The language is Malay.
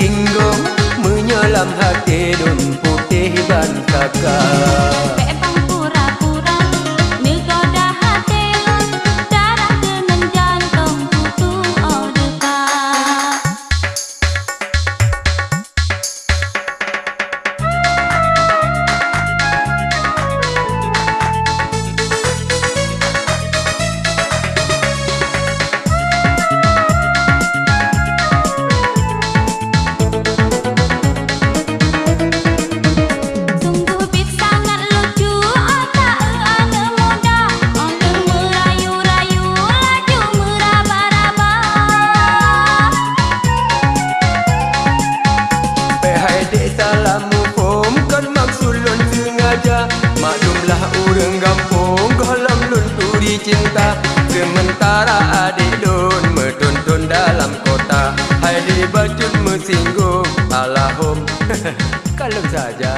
singgung Menyelam hati dan putih dan kakak. Maklumlah urang gampung Golong lunturi cinta. Sementara adik dun Metuntun dalam kota. Hai di bajut mesinggung Alahum. Kalem saja